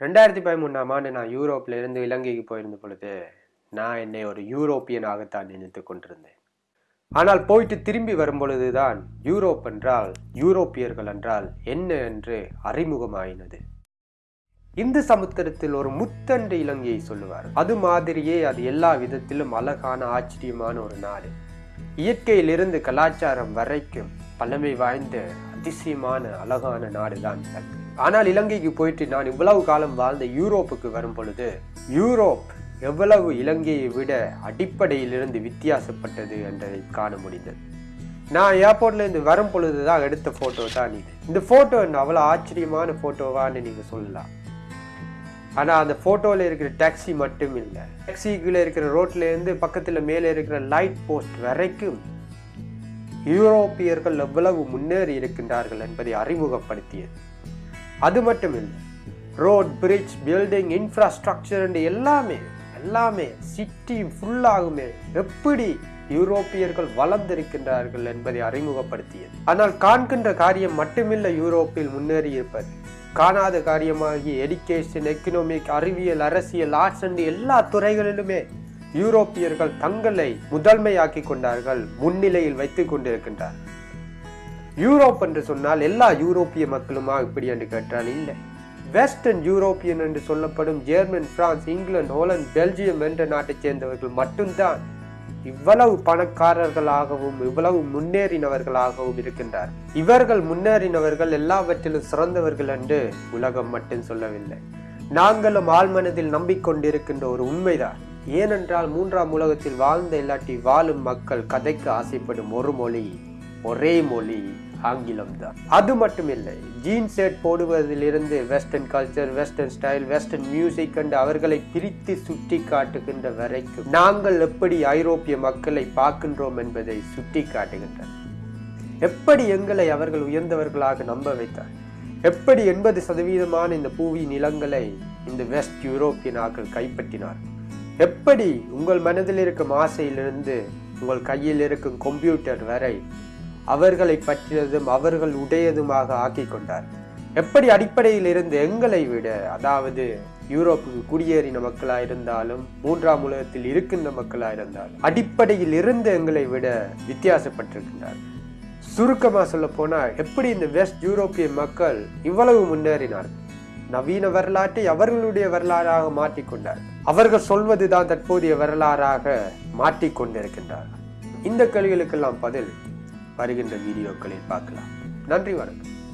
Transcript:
ரெண்டாயிரத்தி பதிமூணாம் ஆண்டு நான் யூரோப்ல இருந்து இலங்கைக்கு போயிருந்த பொழுது நான் என்னை ஒரு யூரோப்பியனாகத்தான் நினைத்து கொண்டிருந்தேன். ஆனால் போயிட்டு திரும்பி வரும் பொழுதுதான் யூரோப் என்றால் யூரோப்பியர்கள் என்றால் என்ன என்று அறிமுகமாயினது. இந்து சமுத்திரத்தில் ஒரு முத்தண்டு இலங்கையை சொல்லுவார். அது மாதிரியே அது எல்லா விதத்திலும் அழகான ஆச்சரியமான ஒரு நாடு. இயற்கையிலிருந்து கலாச்சாரம் வரைக்கும் பழமை வாய்ந்த அதிசயமான அழகான நாடுதான் இலங்கை ஆனால் இலங்கைக்கு போயிட்டு நான் இவ்வளவு காலம் வாழ்ந்த யூரோப்புக்கு வரும் பொழுது யூரோப் எவ்வளவு இலங்கையை விட அடிப்படையிலிருந்து வித்தியாசப்பட்டது என்றதை காண முடிந்தது. நான் ஏர்போர்ட்லேருந்து இருந்து வரும் பொழுதுதான் எடுத்த ஃபோட்டோ தான் இது. இந்த ஃபோட்டோ என்ன அவ்வளோ ஆச்சரியமான ஃபோட்டோவான்னு நீங்கள் சொல்லலாம். ஆனால் அந்த ஃபோட்டோவில் இருக்கிற டாக்ஸி மட்டும் இல்லை. டாக்ஸிக்குள்ளே இருக்கிற ரோட்லேருந்து இருந்து மேலே இருக்கிற லைட் போஸ்ட் வரைக்கும் யூரோப்பியர்கள் எவ்வளவு முன்னேறி இருக்கின்றார்கள் என்பதை அறிமுகப்படுத்தியது. அது மட்டும் இல்லை ரோட் பிரிட்ஜ் பில்டிங் இன்ஃப்ராஸ்ட்ரக்சர் எல்லாமே எல்லாமே சிட்டி ஃபுல்லாகுமே எப்படி யூரோப்பியர்கள் வளர்ந்திருக்கின்றார்கள் என்பதை அறிமுகப்படுத்தியது. ஆனால் காண்கின்ற காரியம் மட்டுமில்லை யூரோப்பில் முன்னேறி இருப்பது காணாத காரியமாகிய எடுகேஷன் எக்கனாமிக் அறிவியல் அரசியல் ஆர்ட்ஸ் அண்ட் எல்லா துறைகளிலுமே யூரோப்பியர்கள் தங்களை முதன்மையாக்கி கொண்டார்கள் முன்னிலையில் வைத்து கொண்டிருக்கின்றார்கள். யூரோப் என்று சொன்னால் எல்லா யூரோப்பிய மக்களுமா இப்படி என்று கேட்டால் இல்லை. வெஸ்டர்ன் யூரோப்பியன் என்று சொல்லப்படும் German France England Holland Belgium என்ற நாட்டைச் சேர்ந்தவர்கள் மட்டும்தான் இவ்வளவு பணக்காரர்களாகவும் இவ்வளவு முன்னேறினவர்களாகவும் இருக்கின்றார். இவர்கள் முன்னேறினவர்கள் எல்லாவற்றிலும் சிறந்தவர்கள் என்று உலகம் மட்டும் சொல்லவில்லை. நாங்களும் ஆழ்மனதில் நம்பிக்கொண்டிருக்கின்ற ஒரு உண்மைதான். ஏனென்றால் மூன்றாம் உலகத்தில் வாழ்ந்த இல்லாட்டி வாழும் மக்கள் கதைக்கு ஆசைப்படும் ஒரு மொழி ஒரே மொழி. ஆங்கிலம் தான் அது மட்டும் இல்லை jean shirt போடுவதிலிருந்து western culture western style western music கண்டு அவர்களை பிரித்து சுட்டி காட்டுகின்ற வரைக்கும் நாங்கள் எப்படி ஐரோப்பிய மக்களை பார்க்கின்றோம் என்பதை சுட்டி காட்டுகின்றனர். எப்படி எங்களை அவர்கள் உயர்ந்தவர்களாக நம்ப வைத்தார்? எப்படி எண்பது சதவீதமான இந்த பூவி நிலங்களை இந்த வெஸ்ட் யூரோப்பியனாக்கள் கைப்பற்றினார் எப்படி உங்கள் மனதில் இருக்கும் ஆசையிலிருந்து உங்கள் கையில் இருக்கும் கம்ப்யூட்டர் வரை அவர்களை பற்றியதும் அவர்கள் உடையதுமாக ஆக்கி கொண்டார் எப்படி அடிப்படையில் இருந்து எங்களை விட அதாவது யூரோப்புக்கு குடியேறின மக்களா இருந்தாலும் மூன்றாம் உலகத்தில் இருக்கின்ற மக்களா இருந்தாலும் அடிப்படையில் இருந்து எங்களை விட வித்தியாசப்பட்டிருக்கின்றார். சுருக்கமா சொல்ல போனா எப்படி இந்த வெஸ்ட் யூரோப்பிய மக்கள் இவ்வளவு முன்னேறினார் நவீன வரலாற்றை அவர்களுடைய வரலாறாக மாற்றிக்கொண்டார். அவர்கள் சொல்வதுதான் தற்போதைய வரலாறாக மாற்றிக்கொண்டிருக்கின்றார் இந்த கேள்விகளுக்கெல்லாம் பதில் வருகின்ற வீடியோக்களில் பார்க்கலாம். நன்றி வணக்கம்.